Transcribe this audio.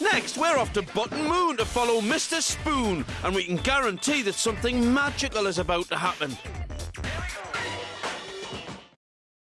Next, we're off to Button Moon to follow Mr. Spoon, and we can guarantee that something magical is about to happen.